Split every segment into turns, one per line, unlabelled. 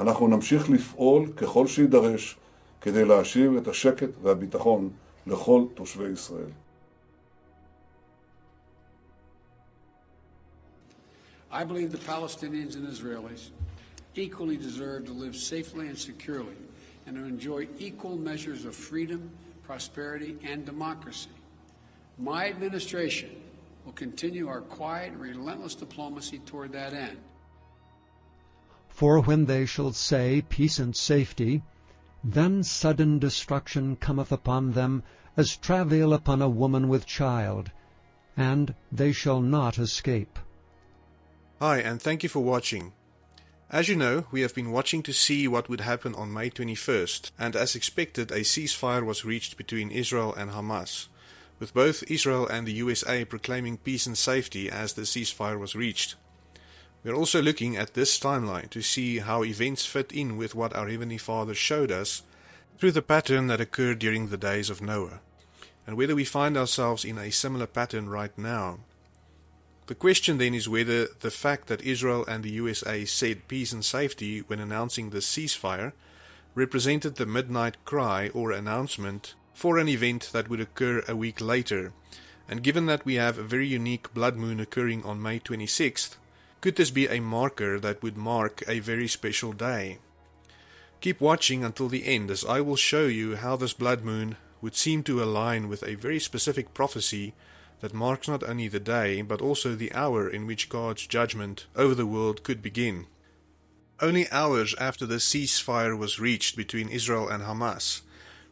אנחנו נמשיך לפעול ככל שיידרש כדי להשיב את השקט והביטחון לכל תושבי ישראל.
I believe the Palestinians and Israelis equally deserve to live safely and securely and to enjoy equal measures of freedom, prosperity, and democracy. My administration will continue our quiet, relentless diplomacy toward that end.
For when they shall say, Peace and safety, then sudden destruction cometh upon them, as travail upon a woman with child, and they shall not escape.
Hi, and thank you for watching. As you know, we have been watching to see what would happen on May 21st, and as expected, a ceasefire was reached between Israel and Hamas, with both Israel and the USA proclaiming peace and safety as the ceasefire was reached. We are also looking at this timeline to see how events fit in with what our Heavenly Father showed us through the pattern that occurred during the days of Noah, and whether we find ourselves in a similar pattern right now. The question then is whether the fact that Israel and the USA said peace and safety when announcing the ceasefire represented the midnight cry or announcement for an event that would occur a week later. And given that we have a very unique blood moon occurring on May 26th, could this be a marker that would mark a very special day? Keep watching until the end as I will show you how this blood moon would seem to align with a very specific prophecy that marks not only the day but also the hour in which God's judgment over the world could begin. Only hours after the ceasefire was reached between Israel and Hamas,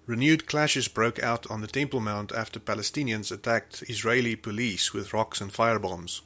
renewed clashes broke out on the Temple Mount after Palestinians attacked Israeli police with rocks and firebombs.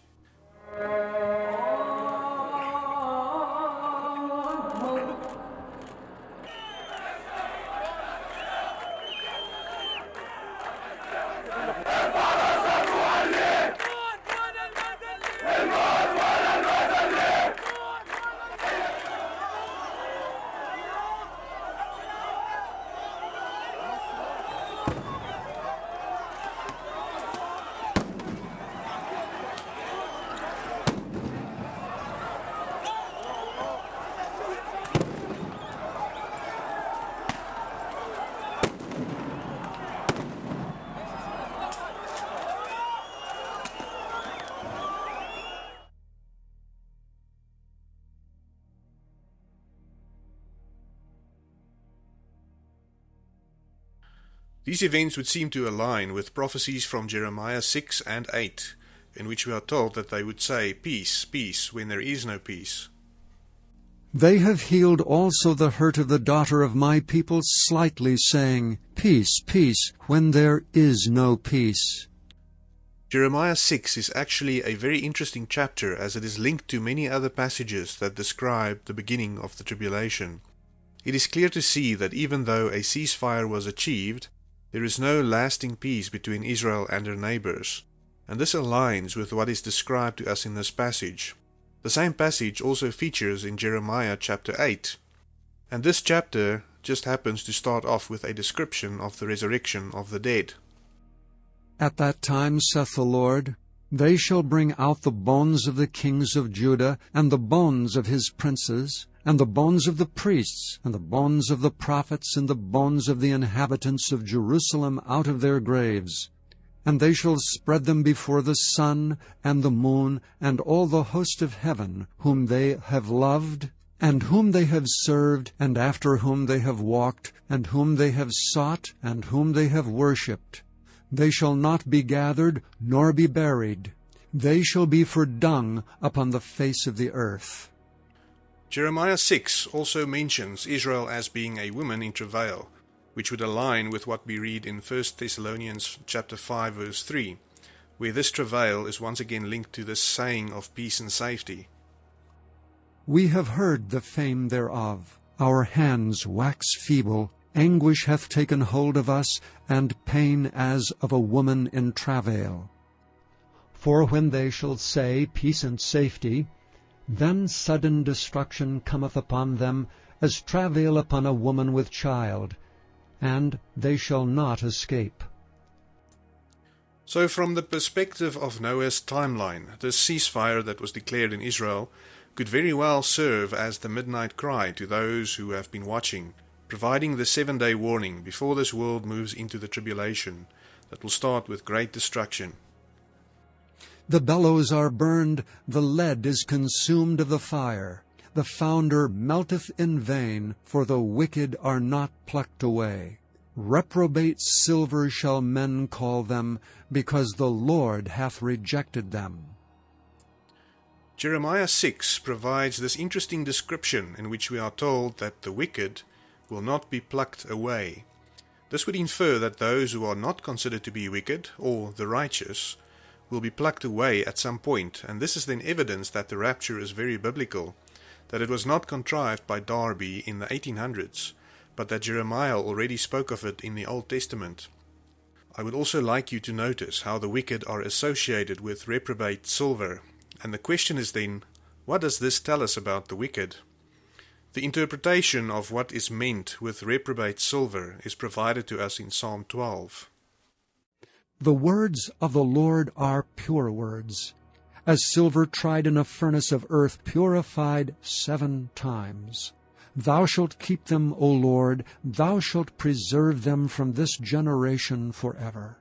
These events would seem to align with prophecies from Jeremiah 6 and 8, in which we are told that they would say, Peace, peace, when there is no peace.
They have healed also the hurt of the daughter of my people slightly, saying, Peace, peace, when there is no peace.
Jeremiah 6 is actually a very interesting chapter as it is linked to many other passages that describe the beginning of the tribulation. It is clear to see that even though a ceasefire was achieved, there is no lasting peace between Israel and her neighbors, and this aligns with what is described to us in this passage. The same passage also features in Jeremiah chapter 8, and this chapter just happens to start off with a description of the resurrection of the dead.
At that time, saith the Lord, they shall bring out the bones of the kings of Judah, and the bones of his princes, and the bonds of the priests, and the bonds of the prophets, and the bonds of the inhabitants of Jerusalem out of their graves. And they shall spread them before the sun, and the moon, and all the host of heaven, whom they have loved, and whom they have served, and after whom they have walked, and whom they have sought, and whom they have worshipped. They shall not be gathered, nor be buried. They shall be for dung upon the face of the earth.
Jeremiah 6 also mentions Israel as being a woman in travail, which would align with what we read in 1 Thessalonians chapter 5 verse 3, where this travail is once again linked to this saying of peace and safety.
We have heard the fame thereof. Our hands wax feeble. Anguish hath taken hold of us, and pain as of a woman in travail. For when they shall say, Peace and safety, then sudden destruction cometh upon them, as travail upon a woman with child, and they shall not escape.
So from the perspective of Noah's timeline, the ceasefire that was declared in Israel could very well serve as the midnight cry to those who have been watching, providing the seven day warning before this world moves into the tribulation that will start with great destruction.
The bellows are burned, the lead is consumed of the fire. The founder melteth in vain, for the wicked are not plucked away. Reprobate silver shall men call them, because the Lord hath rejected them.
Jeremiah 6 provides this interesting description in which we are told that the wicked will not be plucked away. This would infer that those who are not considered to be wicked, or the righteous, will be plucked away at some point, and this is then evidence that the rapture is very biblical, that it was not contrived by Darby in the 1800s, but that Jeremiah already spoke of it in the Old Testament. I would also like you to notice how the wicked are associated with reprobate silver, and the question is then, what does this tell us about the wicked? The interpretation of what is meant with reprobate silver is provided to us in Psalm 12.
The words of the Lord are pure words, as silver tried in a furnace of earth, purified seven times. Thou shalt keep them, O Lord, thou shalt preserve them from this generation forever.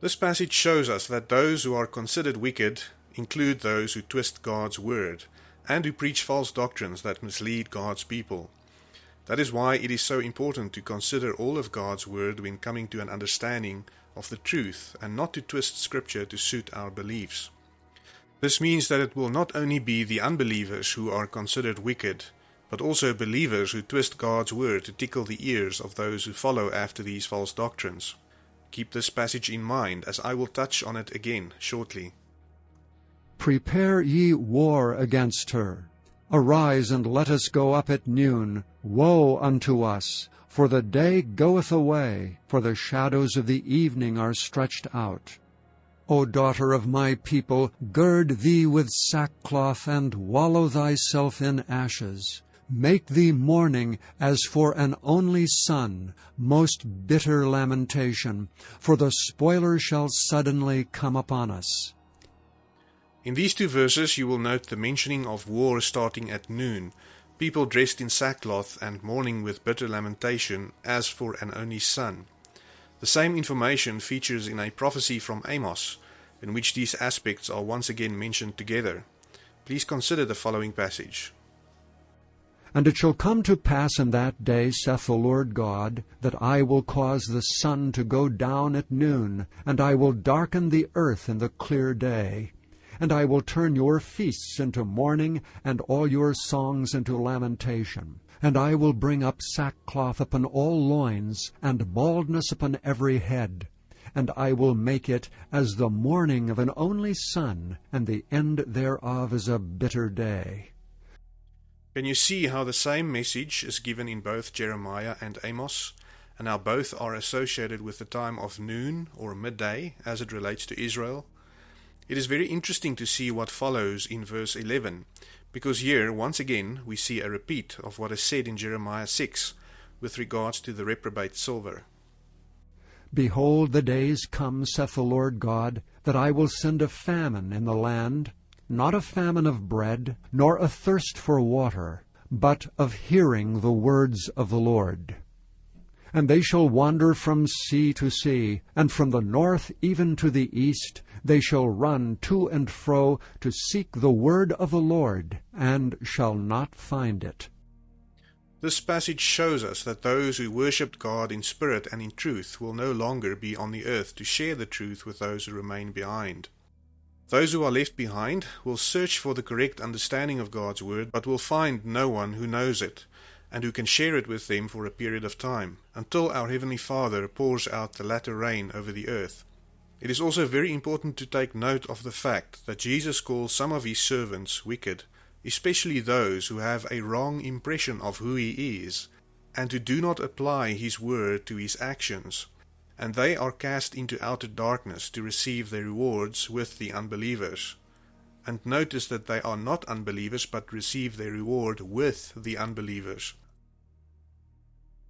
This passage shows us that those who are considered wicked include those who twist God's word and who preach false doctrines that mislead God's people. That is why it is so important to consider all of God's word when coming to an understanding of the truth and not to twist scripture to suit our beliefs. This means that it will not only be the unbelievers who are considered wicked, but also believers who twist God's word to tickle the ears of those who follow after these false doctrines. Keep this passage in mind as I will touch on it again shortly.
Prepare ye war against her. Arise and let us go up at noon. Woe unto us! For the day goeth away, for the shadows of the evening are stretched out. O daughter of my people, gird thee with sackcloth, and wallow thyself in ashes. Make thee mourning as for an only son, most bitter lamentation, for the spoiler shall suddenly come upon us.
In these two verses you will note the mentioning of war starting at noon, people dressed in sackcloth and mourning with bitter lamentation as for an only son. The same information features in a prophecy from Amos, in which these aspects are once again mentioned together. Please consider the following passage.
And it shall come to pass in that day, saith the Lord God, that I will cause the sun to go down at noon, and I will darken the earth in the clear day. And I will turn your feasts into mourning, and all your songs into lamentation. And I will bring up sackcloth upon all loins, and baldness upon every head. And I will make it as the mourning of an only son, and the end thereof is a bitter day.
Can you see how the same message is given in both Jeremiah and Amos, and how both are associated with the time of noon or midday as it relates to Israel? It is very interesting to see what follows in verse 11, because here, once again, we see a repeat of what is said in Jeremiah 6 with regards to the reprobate silver.
Behold, the days come, saith the Lord God, that I will send a famine in the land, not a famine of bread, nor a thirst for water, but of hearing the words of the Lord. And they shall wander from sea to sea, and from the north even to the east, they shall run to and fro to seek the word of the Lord, and shall not find it.
This passage shows us that those who worshipped God in spirit and in truth will no longer be on the earth to share the truth with those who remain behind. Those who are left behind will search for the correct understanding of God's word, but will find no one who knows it, and who can share it with them for a period of time, until our Heavenly Father pours out the latter rain over the earth. It is also very important to take note of the fact that Jesus calls some of his servants wicked, especially those who have a wrong impression of who he is, and who do not apply his word to his actions, and they are cast into outer darkness to receive their rewards with the unbelievers. And notice that they are not unbelievers, but receive their reward with the unbelievers.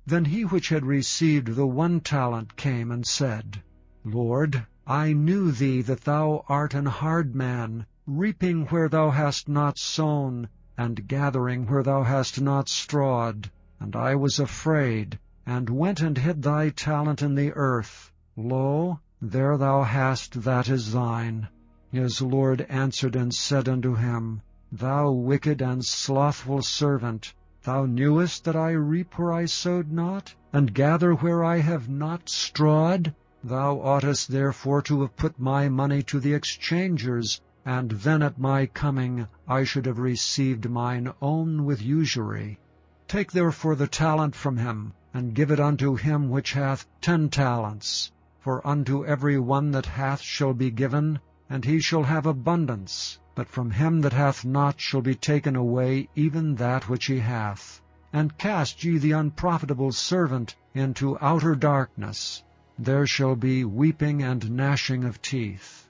Then he which had received the one talent came and said, Lord, I knew thee that thou art an hard man, reaping where thou hast not sown, and gathering where thou hast not strawed. And I was afraid, and went and hid thy talent in the earth. Lo, there thou hast that is thine. His Lord answered and said unto him, Thou wicked and slothful servant, thou knewest that I reap where I sowed not, and gather where I have not strawed? Thou oughtest therefore to have put my money to the exchangers, and then at my coming I should have received mine own with usury. Take therefore the talent from him, and give it unto him which hath ten talents. For unto every one that hath shall be given, and he shall have abundance. But from him that hath not shall be taken away even that which he hath. And cast ye the unprofitable servant into outer darkness. There shall be weeping and gnashing of teeth.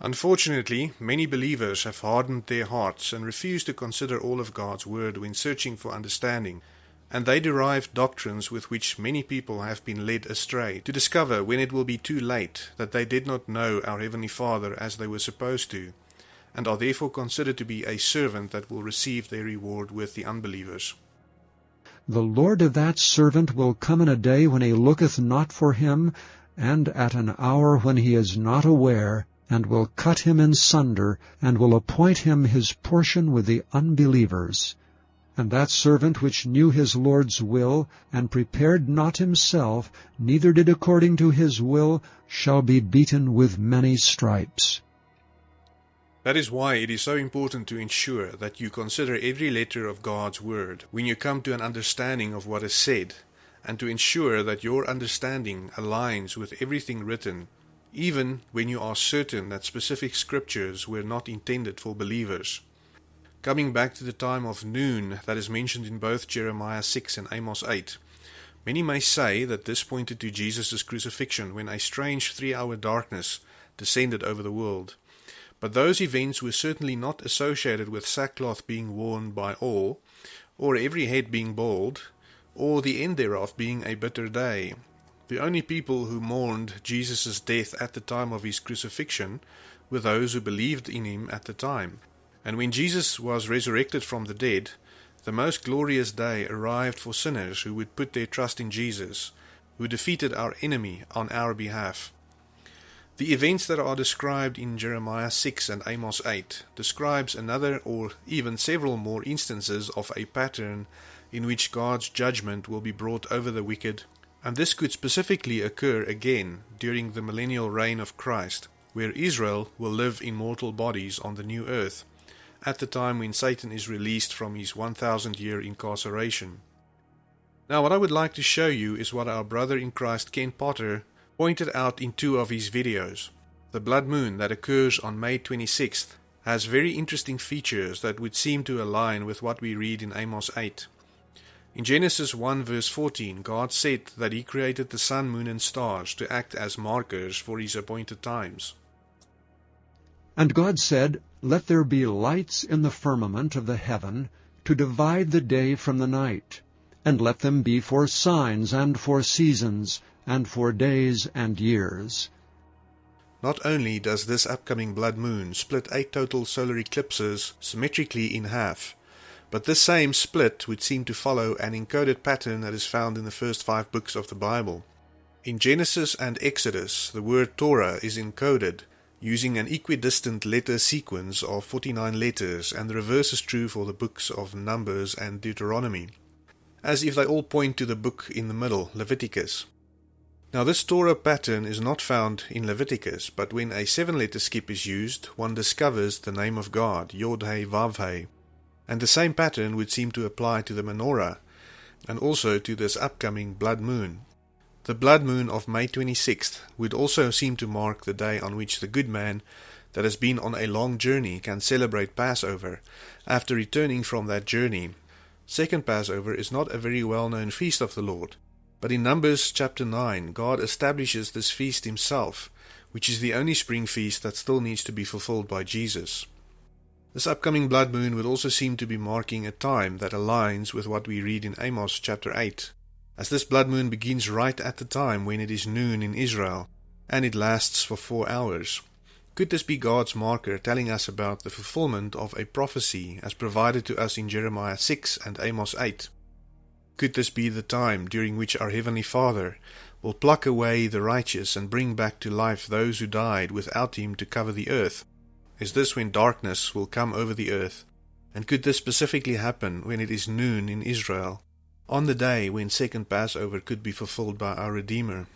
Unfortunately, many believers have hardened their hearts and refuse to consider all of God's Word when searching for understanding, and they derive doctrines with which many people have been led astray to discover when it will be too late that they did not know our Heavenly Father as they were supposed to, and are therefore considered to be a servant that will receive their reward with the unbelievers.
The Lord of that servant will come in a day when he looketh not for him, and at an hour when he is not aware, and will cut him in sunder, and will appoint him his portion with the unbelievers. And that servant which knew his Lord's will, and prepared not himself, neither did according to his will, shall be beaten with many stripes.
That is why it is so important to ensure that you consider every letter of God's Word when you come to an understanding of what is said, and to ensure that your understanding aligns with everything written, even when you are certain that specific scriptures were not intended for believers. Coming back to the time of noon that is mentioned in both Jeremiah 6 and Amos 8, many may say that this pointed to Jesus' crucifixion when a strange three hour darkness descended over the world. But those events were certainly not associated with sackcloth being worn by all, or every head being bald, or the end thereof being a bitter day. The only people who mourned Jesus' death at the time of his crucifixion were those who believed in him at the time. And when Jesus was resurrected from the dead, the most glorious day arrived for sinners who would put their trust in Jesus, who defeated our enemy on our behalf. The events that are described in Jeremiah 6 and Amos 8 describes another or even several more instances of a pattern in which God's judgment will be brought over the wicked, and this could specifically occur again during the millennial reign of Christ, where Israel will live in mortal bodies on the new earth at the time when Satan is released from his 1000 year incarceration. Now, what I would like to show you is what our brother in Christ Ken Potter pointed out in two of his videos. The blood moon that occurs on May 26th has very interesting features that would seem to align with what we read in Amos 8. In Genesis 1 verse 14, God said that He created the sun, moon, and stars to act as markers for His appointed times.
And God said, Let there be lights in the firmament of the heaven, to divide the day from the night, and let them be for signs and for seasons, and for days and years.
Not only does this upcoming blood moon split eight total solar eclipses symmetrically in half, but this same split would seem to follow an encoded pattern that is found in the first five books of the Bible. In Genesis and Exodus, the word Torah is encoded using an equidistant letter sequence of 49 letters, and the reverse is true for the books of Numbers and Deuteronomy, as if they all point to the book in the middle, Leviticus. Now, this Torah pattern is not found in Leviticus, but when a seven letter skip is used, one discovers the name of God, Yod He Vav He. And the same pattern would seem to apply to the menorah, and also to this upcoming blood moon. The blood moon of May 26th would also seem to mark the day on which the good man that has been on a long journey can celebrate Passover after returning from that journey. Second Passover is not a very well known feast of the Lord, but in Numbers chapter 9, God establishes this feast himself, which is the only spring feast that still needs to be fulfilled by Jesus. This upcoming blood moon would also seem to be marking a time that aligns with what we read in Amos chapter 8, as this blood moon begins right at the time when it is noon in Israel, and it lasts for four hours. Could this be God's marker telling us about the fulfillment of a prophecy as provided to us in Jeremiah 6 and Amos 8? Could this be the time during which our Heavenly Father will pluck away the righteous and bring back to life those who died without Him to cover the earth? Is this when darkness will come over the earth? And could this specifically happen when it is noon in Israel, on the day when second Passover could be fulfilled by our Redeemer?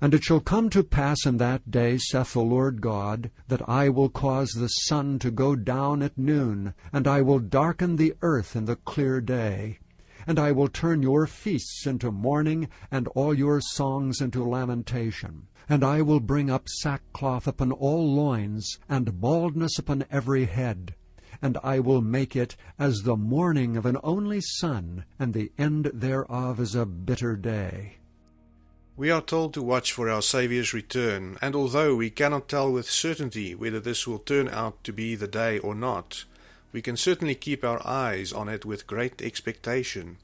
And it shall come to pass in that day, saith the Lord God, that I will cause the sun to go down at noon, and I will darken the earth in the clear day. And I will turn your feasts into mourning, and all your songs into lamentation. And I will bring up sackcloth upon all loins, and baldness upon every head. And I will make it as the mourning of an only son, and the end thereof is a bitter day.
We are told to watch for our Saviour's return, and although we cannot tell with certainty whether this will turn out to be the day or not, we can certainly keep our eyes on it with great expectation,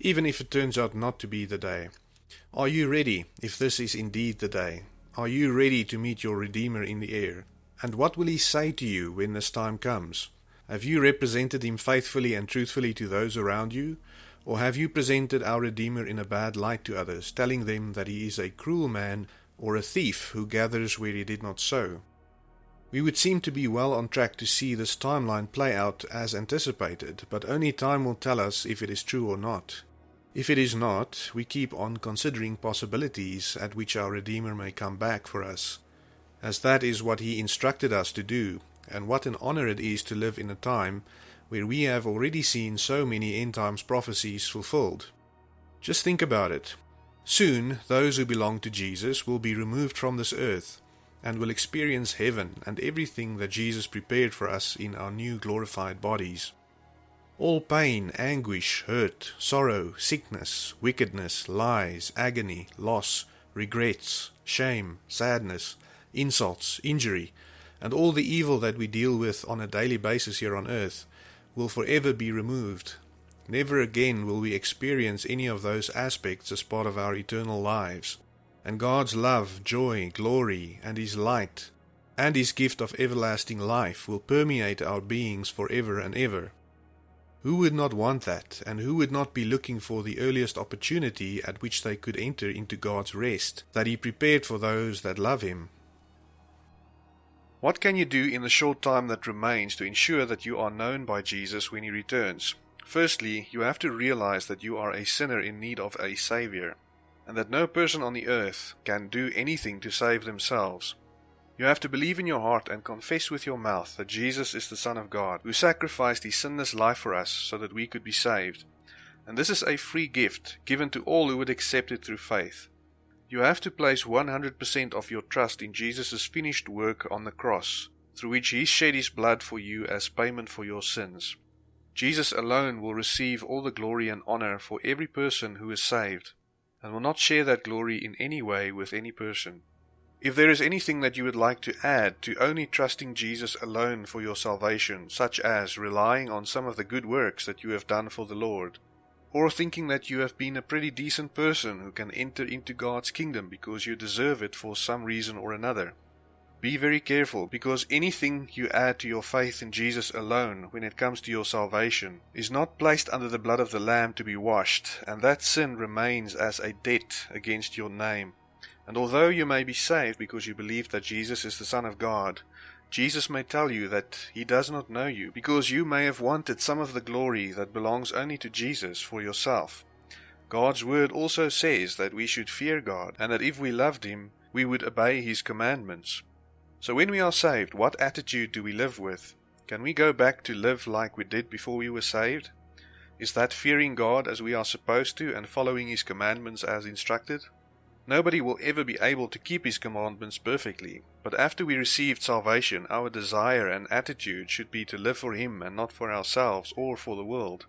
even if it turns out not to be the day. Are you ready if this is indeed the day? Are you ready to meet your Redeemer in the air? And what will he say to you when this time comes? Have you represented him faithfully and truthfully to those around you? Or have you presented our Redeemer in a bad light to others, telling them that he is a cruel man or a thief who gathers where he did not sow? We would seem to be well on track to see this timeline play out as anticipated, but only time will tell us if it is true or not. If it is not, we keep on considering possibilities at which our Redeemer may come back for us, as that is what he instructed us to do, and what an honor it is to live in a time where we have already seen so many end times prophecies fulfilled. Just think about it. Soon, those who belong to Jesus will be removed from this earth and will experience heaven and everything that Jesus prepared for us in our new glorified bodies. All pain, anguish, hurt, sorrow, sickness, wickedness, lies, agony, loss, regrets, shame, sadness, insults, injury, and all the evil that we deal with on a daily basis here on earth will forever be removed. Never again will we experience any of those aspects as part of our eternal lives. And God's love, joy, glory, and His light, and His gift of everlasting life will permeate our beings forever and ever. Who would not want that, and who would not be looking for the earliest opportunity at which they could enter into God's rest that He prepared for those that love Him? What can you do in the short time that remains to ensure that you are known by Jesus when he returns? Firstly, you have to realize that you are a sinner in need of a Savior, and that no person on the earth can do anything to save themselves. You have to believe in your heart and confess with your mouth that Jesus is the Son of God, who sacrificed his sinless life for us so that we could be saved. And this is a free gift given to all who would accept it through faith. You have to place 100% of your trust in Jesus' finished work on the cross, through which he shed his blood for you as payment for your sins. Jesus alone will receive all the glory and honor for every person who is saved, and will not share that glory in any way with any person. If there is anything that you would like to add to only trusting Jesus alone for your salvation, such as relying on some of the good works that you have done for the Lord, or thinking that you have been a pretty decent person who can enter into God's kingdom because you deserve it for some reason or another. Be very careful because anything you add to your faith in Jesus alone when it comes to your salvation is not placed under the blood of the Lamb to be washed, and that sin remains as a debt against your name. And although you may be saved because you believe that Jesus is the Son of God, Jesus may tell you that he does not know you, because you may have wanted some of the glory that belongs only to Jesus for yourself. God's word also says that we should fear God, and that if we loved him, we would obey his commandments. So when we are saved, what attitude do we live with? Can we go back to live like we did before we were saved? Is that fearing God as we are supposed to and following his commandments as instructed? Nobody will ever be able to keep his commandments perfectly, but after we received salvation, our desire and attitude should be to live for him and not for ourselves or for the world.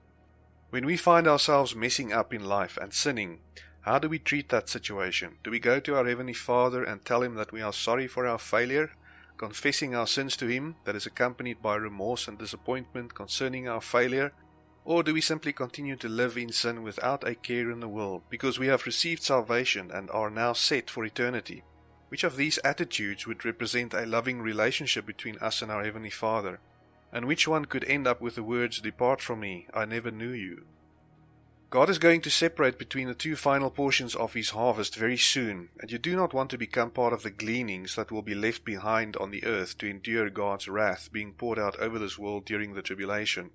When we find ourselves messing up in life and sinning, how do we treat that situation? Do we go to our Heavenly Father and tell Him that we are sorry for our failure, confessing our sins to Him that is accompanied by remorse and disappointment concerning our failure, or do we simply continue to live in sin without a care in the world because we have received salvation and are now set for eternity? Which of these attitudes would represent a loving relationship between us and our Heavenly Father? And which one could end up with the words, Depart from me, I never knew you? God is going to separate between the two final portions of His harvest very soon, and you do not want to become part of the gleanings that will be left behind on the earth to endure God's wrath being poured out over this world during the tribulation.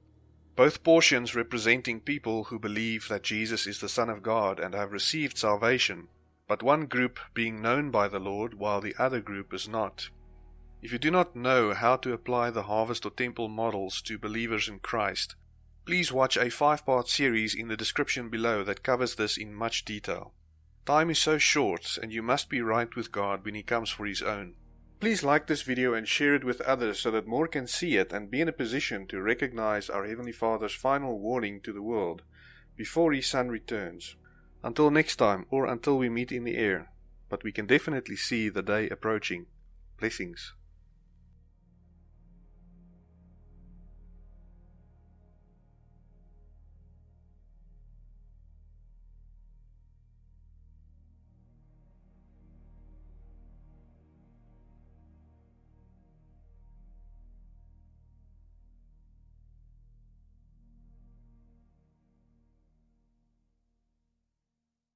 Both portions representing people who believe that Jesus is the Son of God and have received salvation, but one group being known by the Lord while the other group is not. If you do not know how to apply the harvest or temple models to believers in Christ, Please watch a five part series in the description below that covers this in much detail. Time is so short, and you must be right with God when He comes for His own. Please like this video and share it with others so that more can see it and be in a position to recognize our Heavenly Father's final warning to the world before His Son returns. Until next time, or until we meet in the air, but we can definitely see the day approaching. Blessings.